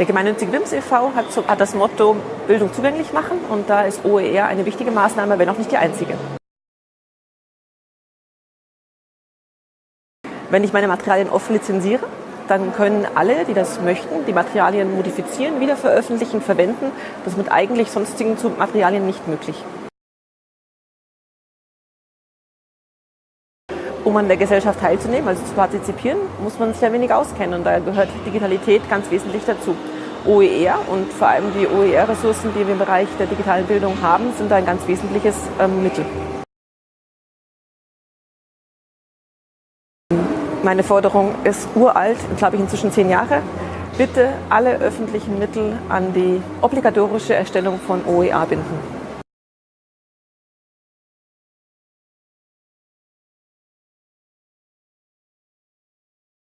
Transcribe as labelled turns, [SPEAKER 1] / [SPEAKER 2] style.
[SPEAKER 1] Der gemeinnützige WIMS e.V. Hat, hat das Motto Bildung zugänglich machen und da ist OER eine wichtige Maßnahme, wenn auch nicht die einzige. Wenn ich meine Materialien offen lizenziere, dann können alle, die das möchten, die Materialien modifizieren, wieder veröffentlichen, verwenden. Das ist mit eigentlich sonstigen Materialien nicht möglich. Um an der Gesellschaft teilzunehmen, also zu partizipieren, muss man sich ein wenig auskennen und da gehört Digitalität ganz wesentlich dazu. OER und vor allem die OER-Ressourcen, die wir im Bereich der digitalen Bildung haben, sind ein ganz wesentliches ähm, Mittel. Meine Forderung ist uralt, glaube ich inzwischen zehn Jahre. Bitte alle öffentlichen Mittel an die obligatorische Erstellung von OER binden.